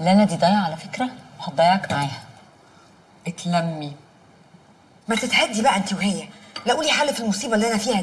لانا دي ضايعة على فكرة وهتضيعك معاها. اتلمي. ما تتهدي بقى أنت وهي. لا قولي حل في المصيبة اللي أنا فيها دي.